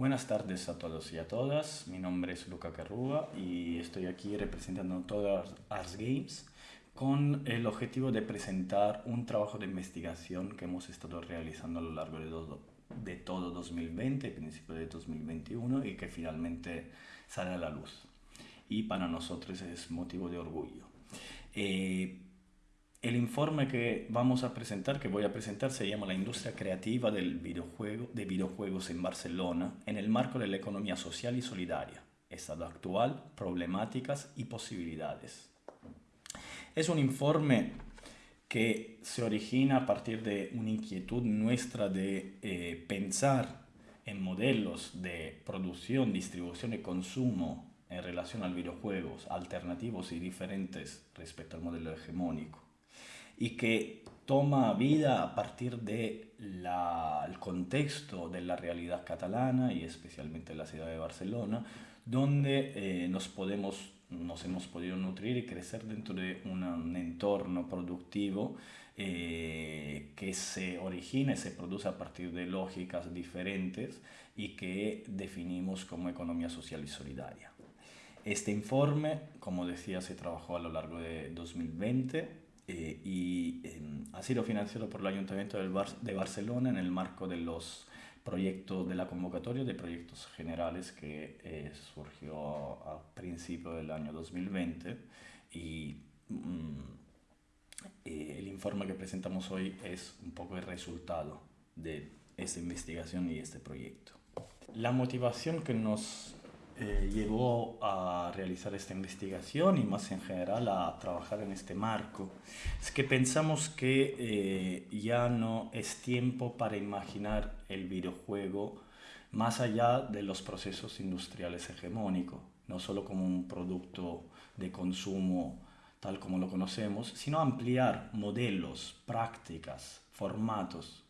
Buenas tardes a todos y a todas. Mi nombre es Luca Carrúa y estoy aquí representando todas Arts Games con el objetivo de presentar un trabajo de investigación que hemos estado realizando a lo largo de, de todo 2020, principio de 2021 y que finalmente sale a la luz. Y para nosotros es motivo de orgullo. Eh, el informe que vamos a presentar, que voy a presentar, se llama La industria creativa del videojuego, de videojuegos en Barcelona en el marco de la economía social y solidaria, estado actual, problemáticas y posibilidades. Es un informe que se origina a partir de una inquietud nuestra de eh, pensar en modelos de producción, distribución y consumo en relación al videojuegos alternativos y diferentes respecto al modelo hegemónico y que toma vida a partir del contexto de la realidad catalana y especialmente la ciudad de Barcelona, donde eh, nos, podemos, nos hemos podido nutrir y crecer dentro de un, entorno productivo eh, que se origina y se produce a partir de lógicas diferentes y que definimos como economía social y solidaria. Este informe, como decía, se trabajó a lo largo de 2020 eh, y em, ha sido financiado por el Ayuntamiento de Barcelona en el marco de los proyectos de la convocatoria de proyectos generales que eh, surgió a principio del año 2020 y mm, eh, el informe que presentamos hoy es un poco el resultado de esta investigación y este proyecto. La motivación que nos eh, llevó a realizar esta investigación y más en general a trabajar en este marco. Es que pensamos que eh, ya no es tiempo para imaginar el videojuego más allá de los procesos industriales hegemónicos, no solo como un producto de consumo tal como lo conocemos, sino ampliar modelos, prácticas, formatos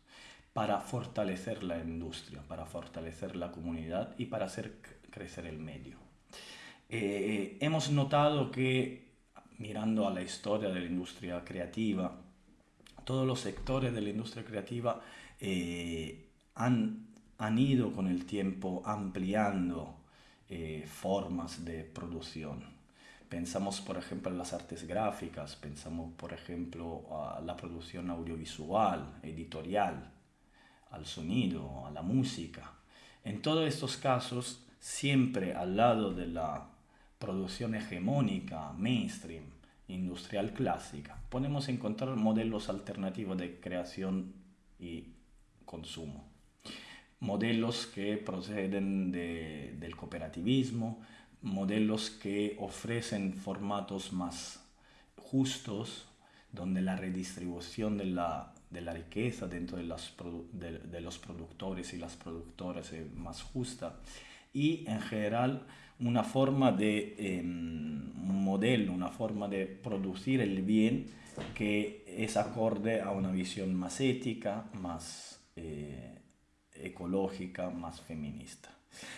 para fortalecer la industria, para fortalecer la comunidad y para hacer crecer el medio. Eh, hemos notado que, mirando a la historia de la industria creativa, todos los sectores de la industria creativa eh, han, han, ido con el tiempo ampliando eh, formas de producción. Pensamos, por ejemplo, en las artes gráficas, pensamos, por ejemplo, a la producción audiovisual, editorial, al sonido, a la música. En todos estos casos, siempre al lado de la producción hegemónica, mainstream, industrial clásica, podemos encontrar modelos alternativos de creación y consumo. Modelos que proceden del cooperativismo, modelos que ofrecen formatos más justos, donde la redistribución de la, riqueza dentro de, de, los productores y las productoras es más justa y en general una forma de em, un modelo, una forma de producir el bien que es acorde a una visión más ética, más eh, ecológica, más feminista.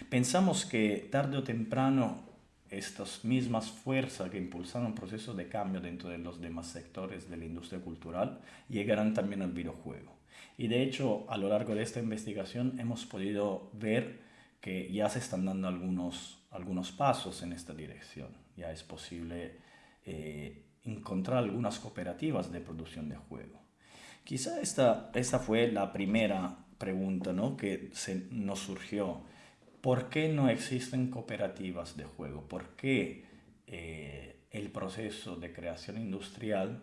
Pensamos que tarde o temprano estas mismas fuerzas que impulsaron procesos de cambio dentro de los demás sectores de la industria cultural llegarán también al videojuego. Y de hecho, a lo largo de esta investigación hemos podido ver que ya se están dando algunos, algunos pasos en esta dirección. Ya es posible eh, encontrar algunas cooperativas de producción de juego. Quizá esta, esta fue la primera pregunta ¿no? que se nos surgió. ¿Por qué no existen cooperativas de juego? ¿Por qué eh, el proceso de creación industrial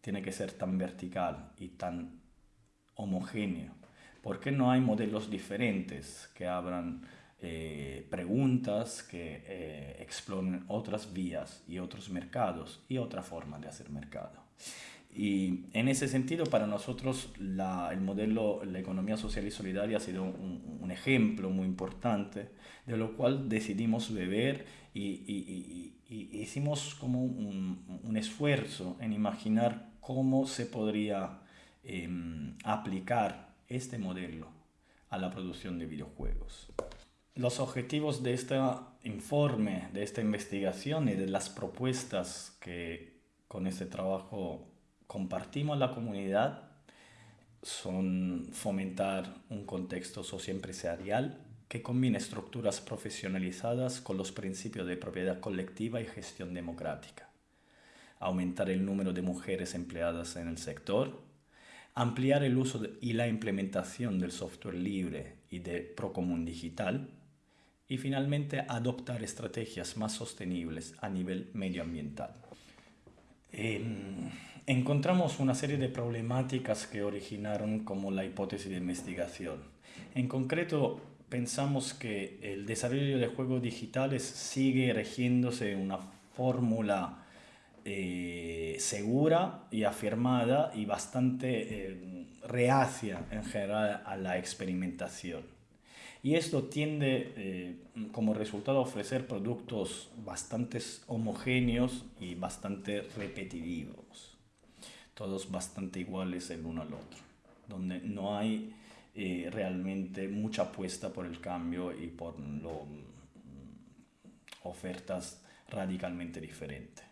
tiene que ser tan vertical y tan homogéneo? ¿Por qué no hay modelos diferentes que abran eh, preguntas, que eh, exploren otras vías y otros mercados y otra forma de hacer mercado? Y en ese sentido, para nosotros, el modelo, la economía social y solidaria ha sido un, ejemplo muy importante, de lo cual decidimos beber y, hicimos como un, esfuerzo en imaginar cómo se podría em, aplicar este modelo a la producción de videojuegos. Los objetivos de este informe, de esta investigación y de las propuestas que con este trabajo compartimos la comunidad son fomentar un contexto socioempresarial que combina estructuras profesionalizadas con los principios de propiedad colectiva y gestión democrática, aumentar el número de mujeres empleadas en el sector, ampliar el uso y la implementación del software libre y de Procomún Digital, y finalmente adoptar estrategias más sostenibles a nivel medioambiental. encontramos una serie de problemáticas que originaron como la hipótesis de investigación. En concreto, pensamos que el desarrollo de juegos digitales sigue regiéndose una fórmula eh, segura y afirmada y bastante eh, reacia en general a la experimentación. Y esto tiende eh, como resultado a ofrecer productos bastante homogéneos y bastante repetitivos, todos bastante iguales el uno al otro, donde no hay eh, realmente mucha apuesta por el cambio y por lo, mm, ofertas radicalmente diferentes.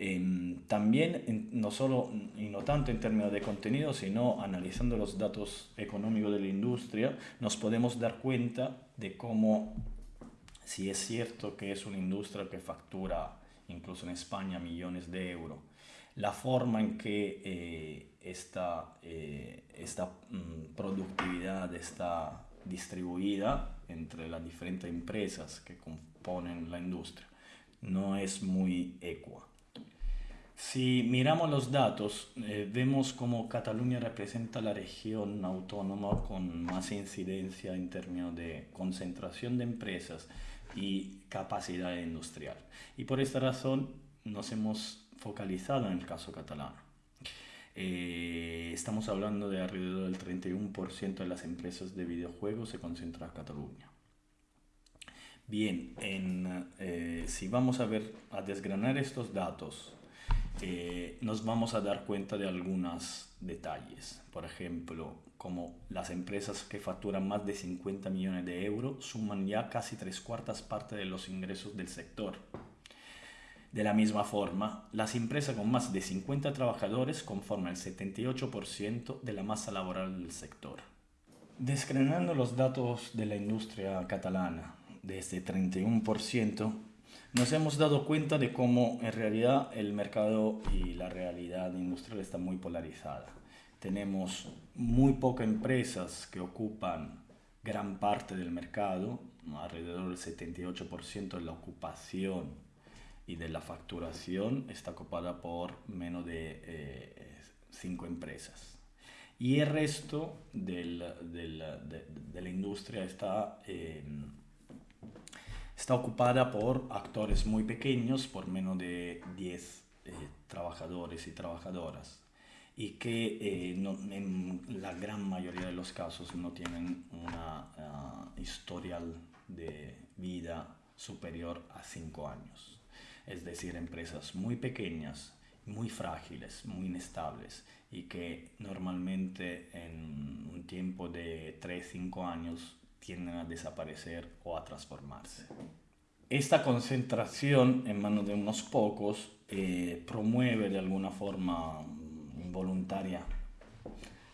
Em, también, no solo y no tanto en términos de contenido, sino analizando los datos económicos de la industria, nos podemos dar cuenta de cómo, si es cierto que es una industria que factura, incluso en España, millones de euros, la forma en que eh, esta, eh, esta mm, productividad está distribuida entre las diferentes empresas que componen la industria no es muy equa. Si miramos los datos, eh, vemos como Cataluña representa la región autónoma con más incidencia en términos de concentración de empresas y capacidad industrial. Y por esta razón nos hemos focalizado en el caso catalán. Eh, estamos hablando de alrededor del 31% de las empresas de videojuegos se concentra en Cataluña. Bien, eh, si vamos a ver, a desgranar estos datos eh, nos vamos a dar cuenta de algunos detalles. Por ejemplo, como las empresas que facturan más de 50 millones de euros suman ya casi tres cuartas partes de los ingresos del sector. De la misma forma, las empresas con más de 50 trabajadores conforman el 78% de la masa laboral del sector. Desgranando los datos de la industria catalana de este 31%, nos hemos dado cuenta de cómo en realidad el mercado y la realidad industrial está muy polarizada. Tenemos muy pocas empresas que ocupan gran parte del mercado, alrededor del 78% de la ocupación y de la facturación está ocupada por menos de 5 eh, empresas. Y el resto del, del, de, de, la industria está está ocupada por actores muy pequeños, por menos de 10 eh, trabajadores y trabajadoras, y que eh, en la gran mayoría de los casos no tienen una uh, historial de vida superior a 5 años. Es decir, empresas muy pequeñas, muy frágiles, muy inestables y que normalmente en un tiempo de 3-5 años tienden a desaparecer o a transformarse. Esta concentración en manos de unos pocos eh, promueve de alguna forma involuntaria,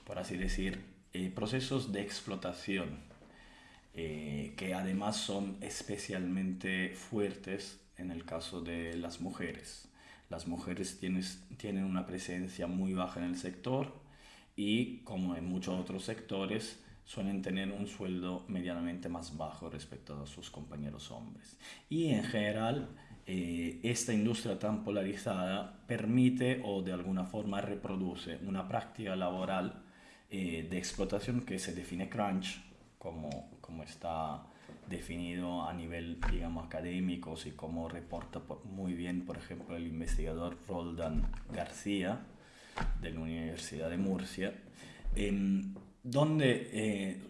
por así decir, eh, procesos de explotación eh, que además son especialmente fuertes en el caso de las mujeres. Las mujeres tienen una presencia muy baja en el sector y como en muchos otros sectores suelen tener un sueldo medianamente más bajo respecto a sus compañeros hombres. Y en general, eh, esta industria tan polarizada permite o de alguna forma reproduce una práctica laboral eh, de explotación que se define crunch, como, como está definido a nivel, digamos, académico y como reporta muy bien, por ejemplo, el investigador Roldan García de la Universidad de Murcia. Em, donde eh,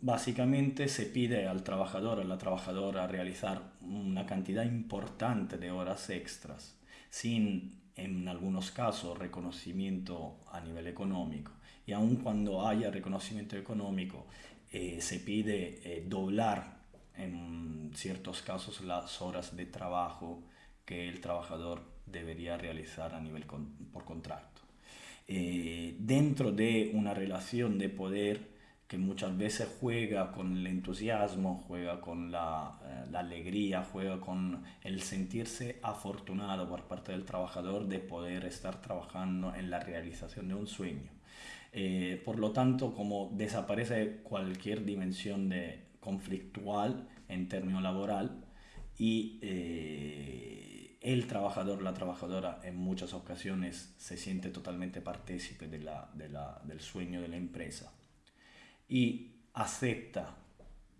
básicamente se pide al trabajador a la trabajadora realizar una cantidad importante de horas extras sin en algunos casos reconocimiento a nivel económico y aun cuando haya reconocimiento económico eh, se pide eh, doblar en ciertos casos las horas de trabajo que el trabajador debería realizar a nivel por contrato. Eh, dentro de una relación de poder que muchas veces juega con el entusiasmo, juega con la, eh, la, alegría, juega con el sentirse afortunado por parte del trabajador de poder estar trabajando en la realización de un sueño. Eh, por lo tanto, como desaparece cualquier dimensión de conflictual en términos laboral y eh, el trabajador, la trabajadora en muchas ocasiones se siente totalmente partícipe de la, de la, del sueño de la empresa y acepta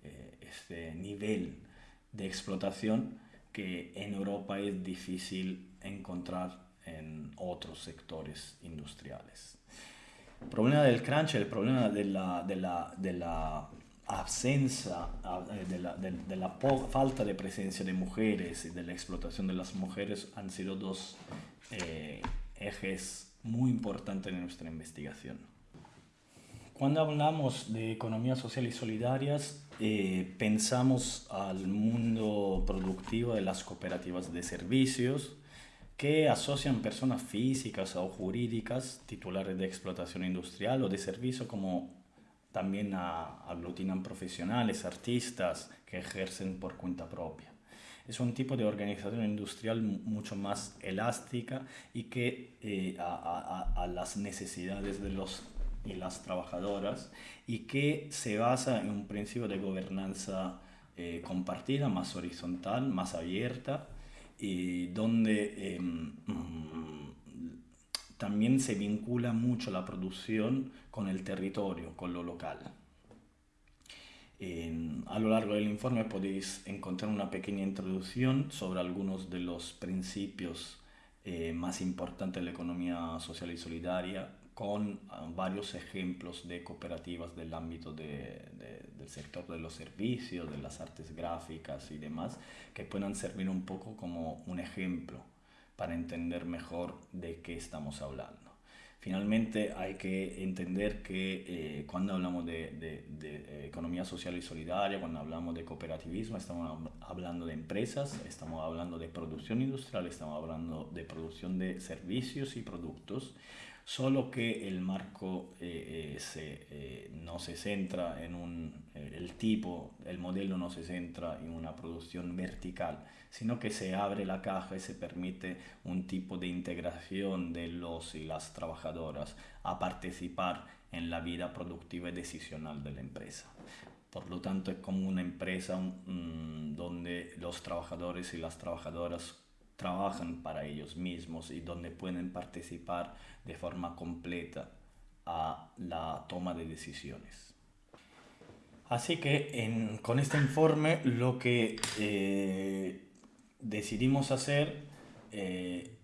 eh, este nivel de explotación que en Europa es difícil encontrar en otros sectores industriales. El problema del crunch, el problema de la, de la, de la absencia, eh, de la, de, la falta de presencia de mujeres y de la explotación de las mujeres han sido dos eh, ejes muy importantes en nuestra investigación. Cuando hablamos de economía social y solidarias, eh, pensamos al mundo productivo de las cooperativas de servicios que asocian personas físicas o jurídicas titulares de explotación industrial o de servicio como también aglutinan profesionales, artistas que ejercen por cuenta propia. Es un tipo de organización industrial mucho más elástica y que eh, a, a, a, las necesidades de los y las trabajadoras y que se basa en un principio de gobernanza eh, compartida, más horizontal, más abierta, y donde mm, también se vincula mucho la producción con el territorio, con lo local. a lo largo del informe podéis encontrar una pequeña introducción sobre algunos de los principios eh, más importantes de la economía social y solidaria con ah, varios ejemplos de cooperativas del ámbito de, del sector de los servicios, de las artes gráficas y demás, que puedan servir un poco como un ejemplo para entender mejor de qué estamos hablando. Finalmente hay que entender que eh, cuando hablamos de, de, de, eh, economía social y solidaria, cuando hablamos de cooperativismo, estamos hablando de empresas, estamos hablando de producción industrial, estamos hablando de producción de servicios y productos, solo que el marco eh, eh, eh, no se centra en un, el tipo, el modelo no se centra en una producción vertical, sino que se abre la caja y se permite un tipo de integración de los y las trabajadoras a participar en la vida productiva y decisional de la empresa. Por lo tanto, es como una empresa mm, donde los trabajadores y las trabajadoras trabajan para ellos mismos y donde pueden participar de forma completa a la toma de decisiones. Así que con este informe lo que eh, decidimos hacer eh,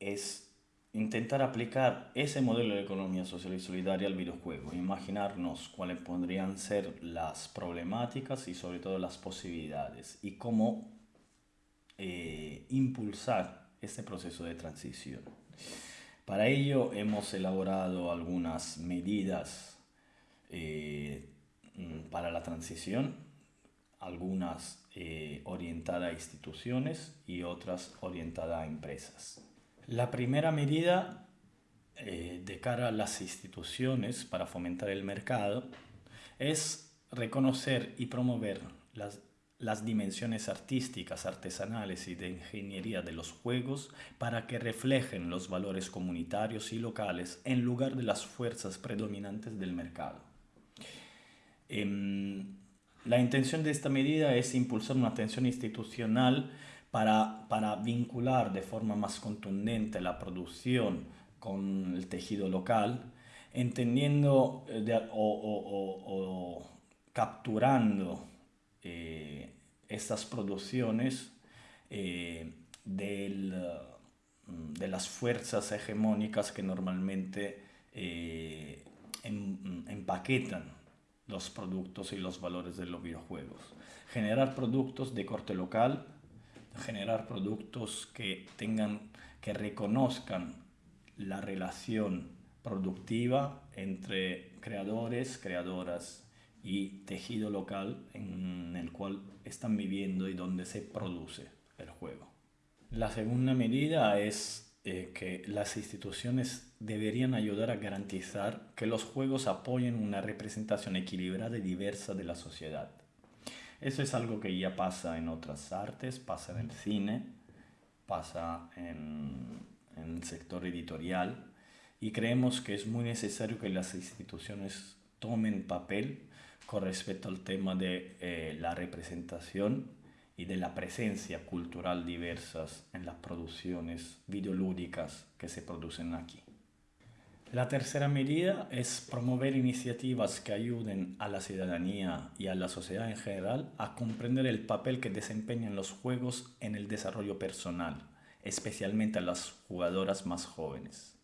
es intentar aplicar ese modelo de economía social y solidaria al videojuego, imaginarnos cuáles podrían ser las problemáticas y sobre todo las posibilidades y cómo eh, impulsar este proceso de transición. Para ello hemos elaborado algunas medidas eh, mm, para la transición, algunas eh, orientadas a instituciones y otras orientadas a empresas. La primera medida de cara a las instituciones para fomentar el mercado es reconocer y promover las las dimensiones artísticas, artesanales y de ingeniería de los juegos para que reflejen los valores comunitarios y locales en lugar de las fuerzas predominantes del mercado. Em, la intención de esta medida es impulsar una atención institucional para, para vincular de forma más contundente la producción con el tejido local, entendiendo eh, o, o capturando eh, estas producciones eh, mm, de las fuerzas hegemónicas que normalmente eh, em, empaquetan los productos y los valores de los videojuegos. Generar productos de corte local, generar productos que tengan, que reconozcan la relación productiva entre creadores, creadoras y tejido local en el cual están viviendo y donde se produce el juego. La segunda medida es eh, que las instituciones deberían ayudar a garantizar que los juegos apoyen una representación equilibrada y diversa de la sociedad. Eso es algo que ya pasa en otras artes, pasa en el cine, pasa en, el sector editorial y creemos que es muy necesario que las instituciones tomen papel con respecto al tema de eh, la representación y de la presencia cultural diversas en las producciones videolúdicas que se producen aquí. La tercera medida es promover iniciativas que ayuden a la ciudadanía y a la sociedad en general a comprender el papel que desempeñan los juegos en el desarrollo personal, especialmente a las jugadoras más jóvenes.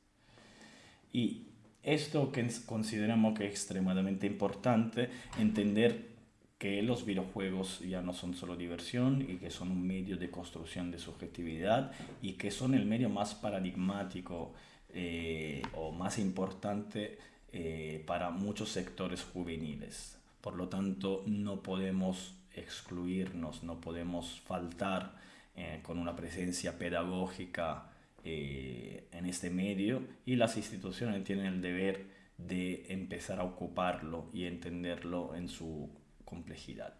Y esto que consideramos que es extremadamente importante, entender que los videojuegos ya no son solo diversión y que son un medio de construcción de subjetividad y que son el medio más paradigmático eh, o más importante eh, para muchos sectores juveniles. Por lo tanto, no podemos excluirnos, no podemos faltar eh, con una presencia pedagógica en este medio y las instituciones tienen el deber de empezar a ocuparlo y entenderlo en su complejidad.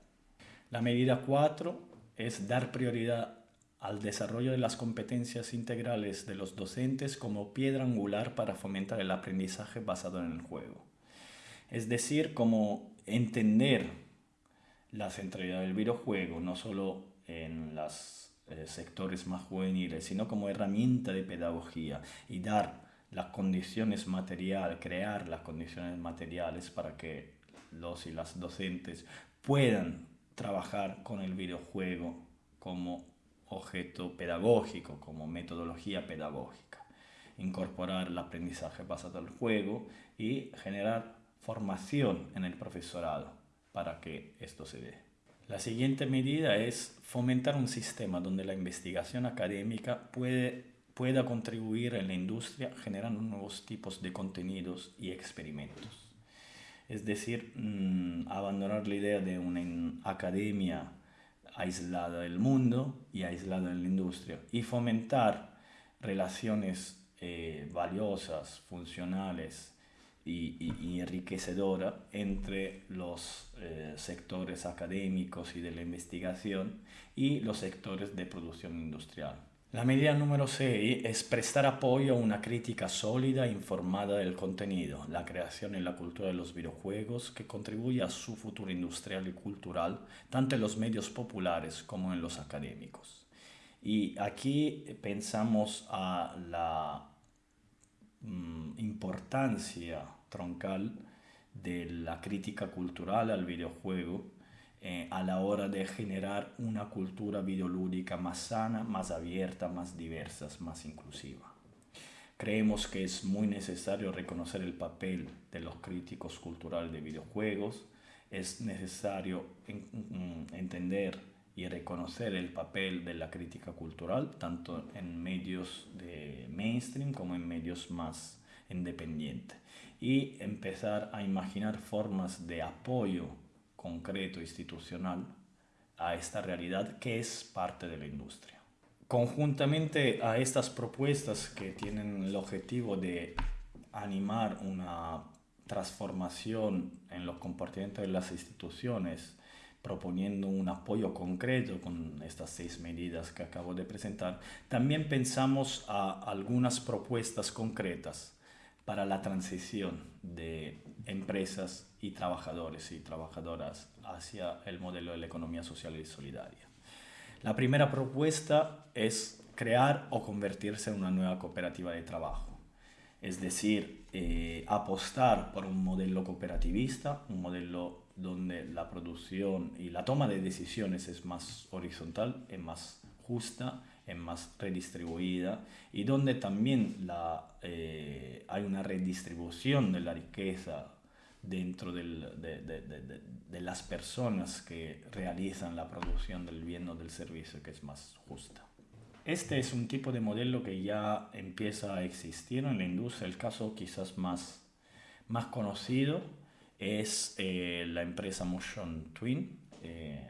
La medida 4 es dar prioridad al desarrollo de las competencias integrales de los docentes como piedra angular para fomentar el aprendizaje basado en el juego. Es decir, como entender la centralidad del videojuego, no solo en los eh, sectores más juveniles, sino como herramienta de pedagogía y dar las condiciones materiales, crear las condiciones materiales para que los y las docentes puedan trabajar con el videojuego como objeto pedagógico, como metodología pedagógica. Incorporar el aprendizaje basado el juego y generar formación en el profesorado para que esto se dé. La siguiente medida es fomentar un sistema donde la investigación académica puede, pueda contribuir en la industria generando nuevos tipos de contenidos y experimentos. Es decir, mm, abandonar la idea de una academia aislada del mundo y aislada en la industria y fomentar relaciones eh, valiosas, funcionales y, enriquecedoras entre los eh, sectores académicos y de la investigación y los sectores de producción industrial. La medida número 6 es prestar apoyo a una crítica sólida e informada del contenido, la creación y la cultura de los videojuegos que contribuye a su futuro industrial y cultural, tanto en los medios populares como en los académicos. Y aquí pensamos a la mm, importancia troncal de la crítica cultural al videojuego eh, a la hora de generar una cultura videolúdica más sana, más abierta, más diversa, más inclusiva. Creemos que es muy necesario reconocer el papel de los críticos culturales de videojuegos, es necesario mm, entender y reconocer el papel de la crítica cultural, tanto en medios de mainstream como en medios más independientes, y empezar a imaginar formas de apoyo concreto institucional a esta realidad que es parte de la industria. Conjuntamente a estas propuestas que tienen el objetivo de animar una transformación en los comportamientos de las instituciones, proponiendo un apoyo concreto con estas seis medidas que acabo de presentar, también pensamos a algunas propuestas concretas para la transición de empresas y trabajadores y trabajadoras hacia el modelo de la economía social y solidaria. La primera propuesta es crear o convertirse en una nueva cooperativa de trabajo, es decir, eh, apostar por un modelo cooperativista, un modelo donde la producción y la toma de decisiones es más horizontal, es más justa, es más redistribuida y donde también la, eh, hay una redistribución de la riqueza dentro del, de, de, de, de, las personas que realizan la producción del bien o del servicio que es más justa. Este es un tipo de modelo que ya empieza a existir en la industria. El caso quizás más, más conocido es eh, la empresa Motion Twin, eh,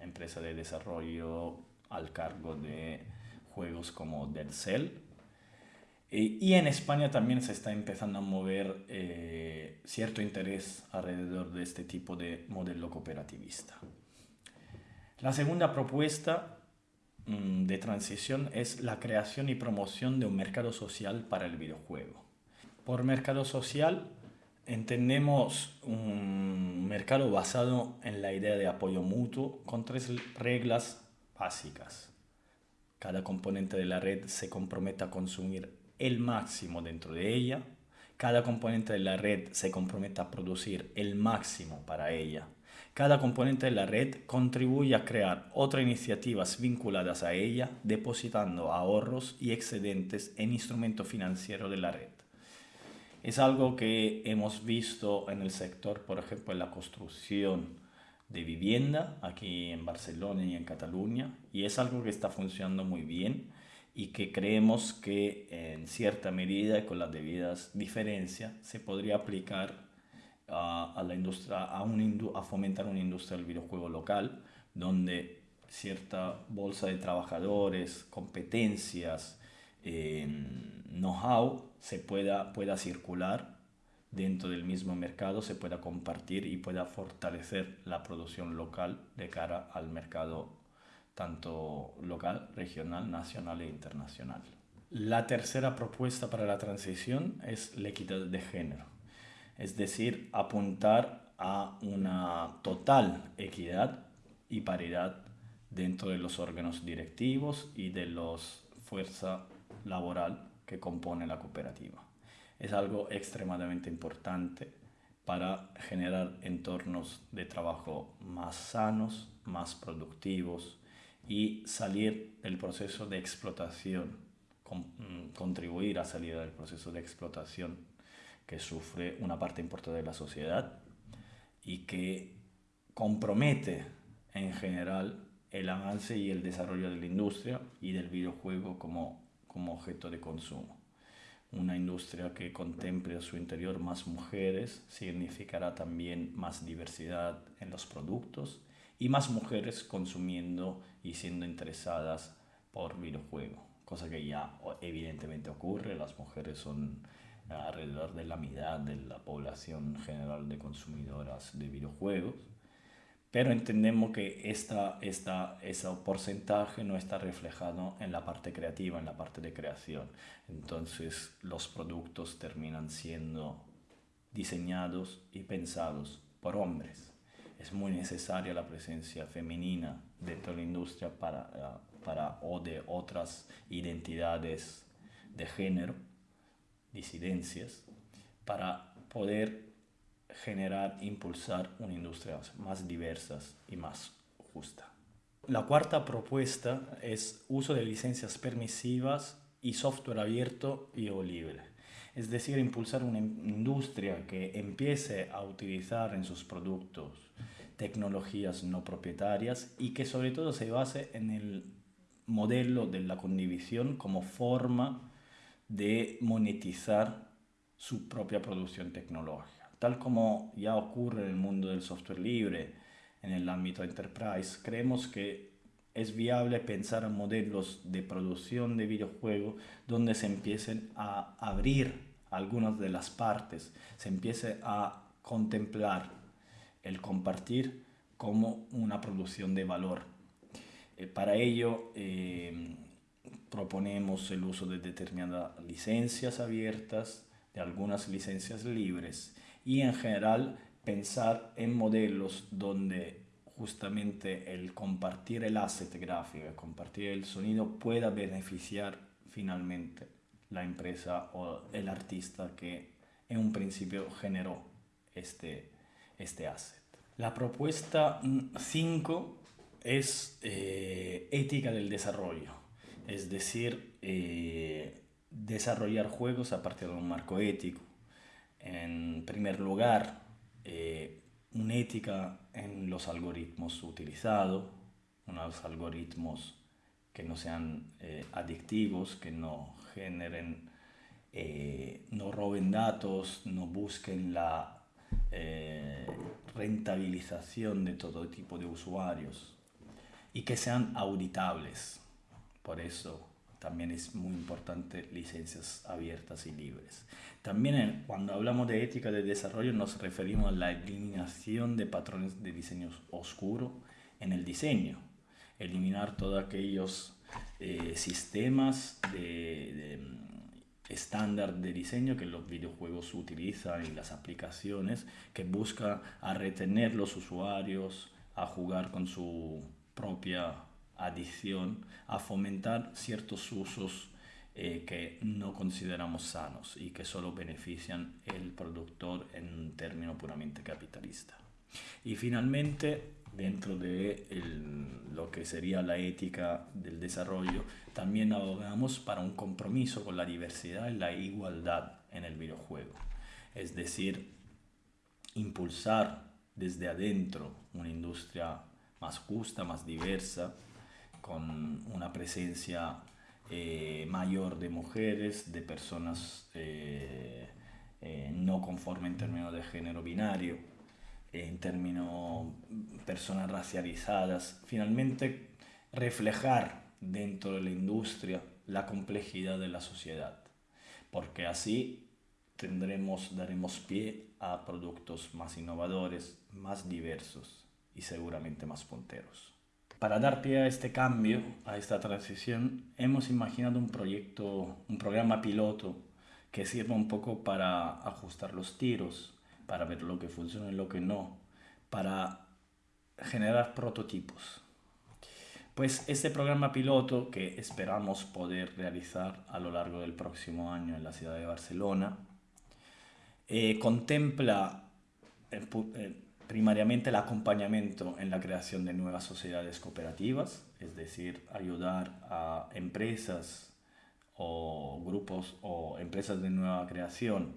empresa de desarrollo al cargo de juegos como Dead Cell. Eh, y en España también se está empezando a mover eh, cierto interés alrededor de este tipo de modelo cooperativista. La segunda propuesta mm, de transición es la creación y promoción de un mercado social para el videojuego. Por mercado social entendemos un mercado basado en la idea de apoyo mutuo con tres reglas básicas. Cada componente de la red se compromete a consumir el máximo dentro de ella. Cada componente de la red se compromete a producir el máximo para ella. Cada componente de la red contribuye a crear otras iniciativas vinculadas a ella, depositando ahorros y excedentes en instrumento financiero de la red. Es algo que hemos visto en el sector, por ejemplo, en la construcción de vivienda aquí en Barcelona y en Cataluña, y es algo que está funcionando muy bien y que creemos que en cierta medida y con las debidas diferencias se podría aplicar a, la industria, a, un, a fomentar una industria del videojuego local, donde cierta bolsa de trabajadores, competencias, eh, know-how se pueda, pueda circular dentro del mismo mercado, se pueda compartir y pueda fortalecer la producción local de cara al mercado tanto local, regional, nacional e internacional. La tercera propuesta para la transición es la equidad de género, es decir, apuntar a una total equidad y paridad dentro de los órganos directivos y de los fuerza laboral que compone la cooperativa. Es algo extremadamente importante para generar entornos de trabajo más sanos, más productivos, y salir del proceso de explotación, mm, contribuir a salir del proceso de explotación que sufre una parte importante de la sociedad y que compromete en general el avance y el desarrollo de la industria y del videojuego como, como objeto de consumo. Una industria que contemple a su interior más mujeres significará también más diversidad en los productos y más mujeres consumiendo y siendo interesadas por videojuegos, cosa que ya evidentemente ocurre, las mujeres son alrededor de la mitad de la población general de consumidoras de videojuegos, pero entendemos que esta, esta, ese porcentaje no está reflejado en la parte creativa, en la parte de creación. Entonces los productos terminan siendo diseñados y pensados por hombres es muy necesaria la presencia femenina dentro de la industria para, eh, para, o de otras identidades de género, disidencias, para poder generar, impulsar una industria más diversa y más justa. La cuarta propuesta es uso de licencias permisivas y software abierto y o libre. Es decir, impulsar una industria que empiece a utilizar en sus productos tecnologías no propietarias y que sobre todo se base en el modelo de la condivisión como forma de monetizar su propia producción tecnológica. Tal como ya ocurre en el mundo del software libre, en el ámbito enterprise, creemos que es viable pensar en modelos de producción de videojuegos donde se empiecen a abrir algunas de las partes, se empiece a contemplar el compartir como una producción de valor. Eh, para ello eh, proponemos el uso de determinadas licencias abiertas, de algunas licencias libres y en general pensar en modelos donde justamente el compartir el asset gráfico, el compartir el sonido pueda beneficiar finalmente la empresa o el artista que en un principio generó este, este asset. La propuesta 5 es eh, ética del desarrollo, es decir, eh, desarrollar juegos a partir de un marco ético. En primer lugar, eh, una ética en los algoritmos utilizados, unos algoritmos que no sean adictivos, que no generen, no roben datos, no busquen la eh, rentabilización de todo tipo de usuarios y que sean auditables. Por eso también es muy importante licencias abiertas y libres. También cuando hablamos de ética de desarrollo nos referimos a la eliminación de patrones de diseño oscuro en el diseño. Eliminar todos aquellos eh, sistemas de, mm, estándar de diseño que los videojuegos utilizan y las aplicaciones que busca a retener los usuarios, a jugar con su propia adicción, a fomentar ciertos usos eh, que no consideramos sanos y que solo benefician el productor en un término puramente capitalista. Y finalmente, dentro de lo que sería la ética del desarrollo, también abogamos para un compromiso con la diversidad y la igualdad en el videojuego. Es decir, impulsar desde adentro una industria más justa, más diversa, con una presencia eh, mayor de mujeres, de personas eh, eh, no conformes en términos de género binario, en términos personas racializadas, finalmente reflejar dentro de la industria la complejidad de la sociedad, porque así tendremos, daremos pie a productos más innovadores, más diversos y seguramente más punteros. Para dar pie a este cambio, a esta transición, hemos imaginado un proyecto, un programa piloto que sirva un poco para ajustar los tiros, para ver lo que funciona y lo que no, para generar prototipos. Pues este programa piloto que esperamos poder realizar a lo largo del próximo año en la ciudad de Barcelona, eh, contempla eh, eh, primariamente el acompañamiento en la creación de nuevas sociedades cooperativas, es decir, ayudar a empresas o grupos o empresas de nueva creación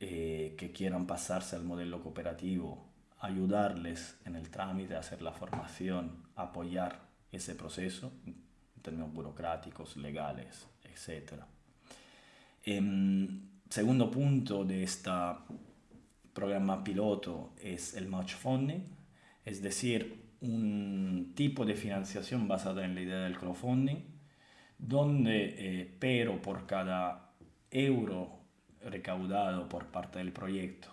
eh, que quieran pasarse al modelo cooperativo, ayudarles en el trámite, hacer la formación, apoyar ese proceso en términos burocráticos, legales, etc. Em, segundo punto de este programa piloto es el match funding, es decir, un tipo de financiación basada en la idea del crowdfunding, donde, eh, pero por cada euro recaudado por parte del proyecto,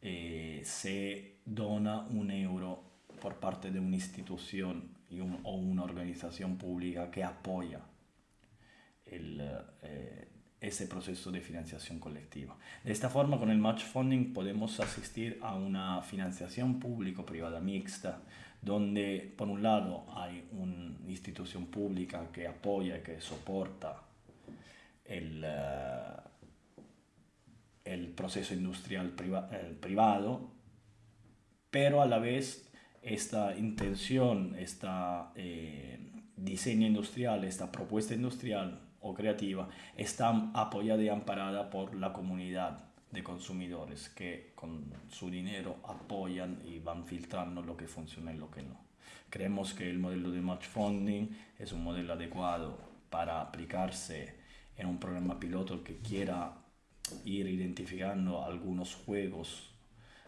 eh, se dona un euro por parte de una institución o una organización pública que apoya el, eh, ese proceso de financiación colectiva. De esta forma, con el match funding podemos asistir a una financiación público-privada mixta, donde por un lado hay una institución pública que apoya y que soporta el, eh, el proceso industrial privado, pero a la vez esta intención, este diseño industrial, esta propuesta industrial o creativa está apoyada y amparada por la comunidad de consumidores que con su dinero apoyan y van filtrando lo que funciona y lo que no. Creemos que el modelo de match funding es un modelo adecuado para aplicarse en un programa piloto que quiera ir identificando algunos juegos,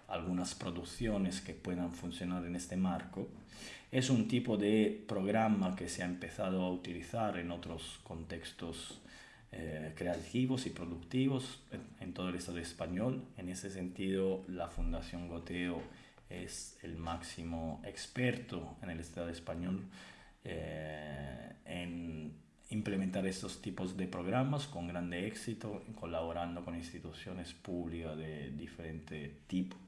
algunas producciones que puedan funcionar en este marco. Es un tipo de programa que se ha empezado a utilizar en otros contextos eh, creativos y productivos en, todo el Estado español. En ese sentido, la Fundación Goteo es el máximo experto en el Estado español eh, en implementar estos tipos de programas con grande éxito, colaborando con instituciones públicas de diferente tipo.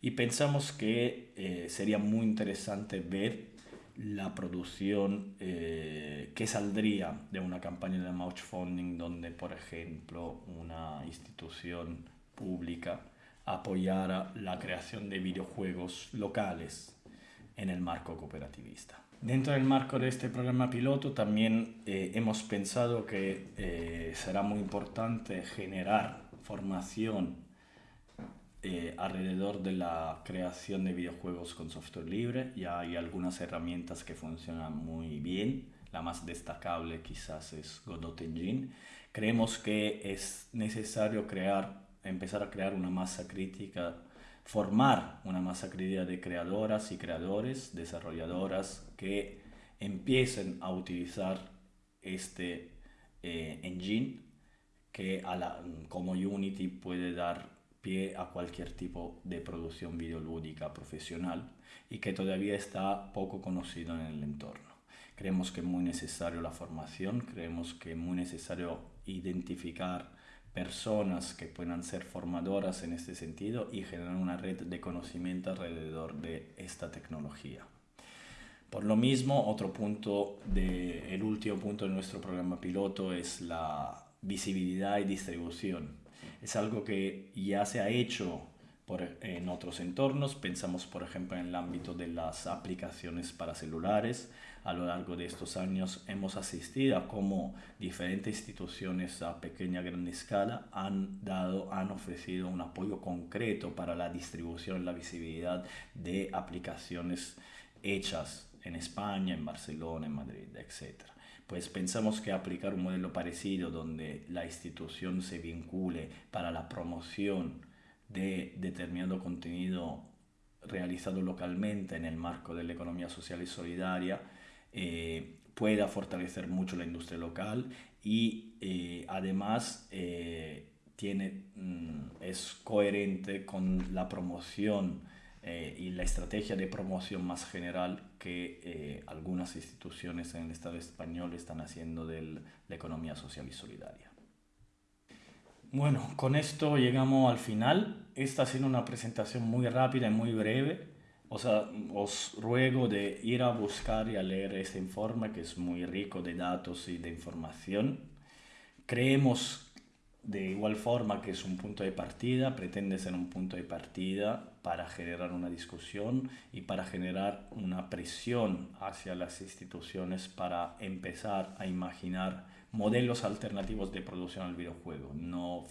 Y pensamos que eh, sería muy interesante ver la producción eh, que saldría de una campaña de funding donde, por ejemplo, una institución pública apoyara la creación de videojuegos locales en el marco cooperativista. Dentro del marco de este programa piloto también eh, hemos pensado que eh, será muy importante generar formación eh, alrededor de la creación de videojuegos con software libre. Ya hay algunas herramientas que funcionan muy bien. La más destacable quizás es Godot Engine. Creemos que es necesario crear, empezar a crear una masa crítica formar una masa crítica de creadoras y creadores, desarrolladoras que empiecen a utilizar este eh, engine que a la, como Unity puede dar pie a cualquier tipo de producción videolúdica profesional y que todavía está poco conocido en el entorno. Creemos que es muy necesario la formación, creemos que es muy necesario identificar personas que puedan ser formadoras en este sentido y generar una red de conocimiento alrededor de esta tecnología. Por lo mismo, otro punto, de, el último punto de nuestro programa piloto es la visibilidad y distribución. Es algo que ya se ha hecho por, en otros entornos. Pensamos, por ejemplo, en el ámbito de las aplicaciones para celulares. A lo largo de estos años hemos asistido a cómo diferentes instituciones a pequeña gran escala han dado, han ofrecido un apoyo concreto para la distribución, la visibilidad de aplicaciones hechas en España, en Barcelona, en Madrid, etc. Pues pensamos que aplicar un modelo parecido donde la institución se vincule para la promoción de determinado contenido realizado localmente en el marco de la economía social y solidaria eh, pueda fortalecer mucho la industria local y eh, además eh, tiene, mm, es coherente con la promoción eh, y la estrategia de promoción más general que eh, algunas instituciones en el Estado español están haciendo de la economía social y solidaria. Bueno, con esto llegamos al final. Esta ha sido una presentación muy rápida y muy breve. O sea, os ruego de ir a buscar y a leer este informe que es muy rico de datos y de información. Creemos de igual forma que es un punto de partida, pretende ser un punto de partida para generar una discusión y para generar una presión hacia las instituciones para empezar a imaginar modelos alternativos de producción al videojuego, no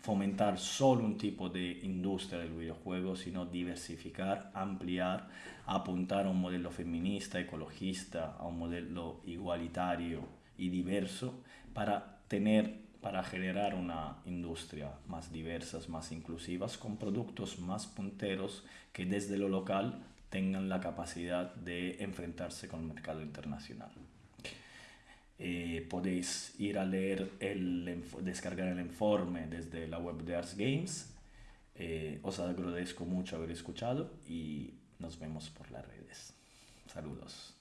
fomentar solo un tipo de industria del videojuego, sino diversificar, ampliar, apuntar a un modelo feminista, ecologista, a un modelo igualitario y diverso para tener para generar una industria más diversa, más inclusiva, con productos más punteros que desde lo local tengan la capacidad de enfrentarse con el mercado internacional. Eh, podéis ir a leer, el, descargar el informe desde la web de Arts Games. Eh, os agradezco mucho haber escuchado y nos vemos por las redes. Saludos.